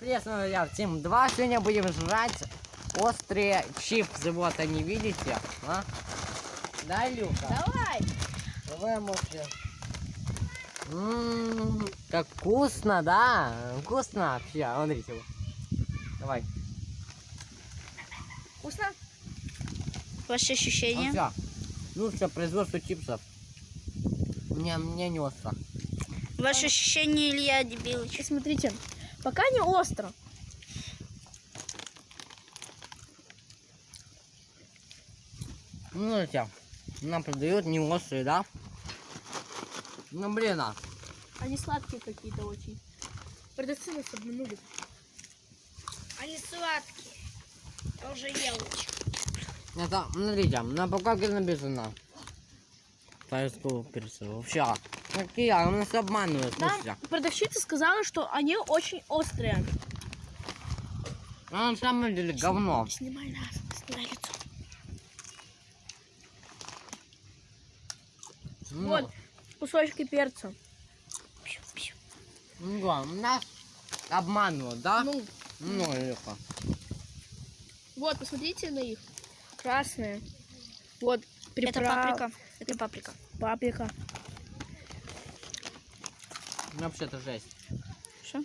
Приветствую, друзья, всем два. Сегодня будем жрать острые чипсы. Вот они, видите? А? Да, Люка? Давай. Давай, Мося. Ммм, как вкусно, да? Вкусно вообще. А, Смотрите. вот. Давай. Вкусно? Ваши ощущения? Все. Лучшее производство чипсов. Мне, мне не остро. Ваши ощущения, Илья Дебилыч? И смотрите, пока не остро. Ну, смотрите. Нам продают не острые, да? Ну, блин, а. Они сладкие какие-то очень. Продавцы нас обманули. Они сладкие. Я уже ел. Это, смотрите, на упаковке написано. Тайского перца. Вообще. Какие? Они нас обманывают, Нам слушайте. продавщица сказала, что они очень острые. А на самом деле говно. Снимай нас, снимай лицо. Ну, Вот, кусочки перца. Ну, да, нас обманывают, да? Ну, Ну, легко. вот, посмотрите на их. Красные. Вот, Это приправ- паприка. Это паприка. Паприка. Ну, вообще-то жесть. Что?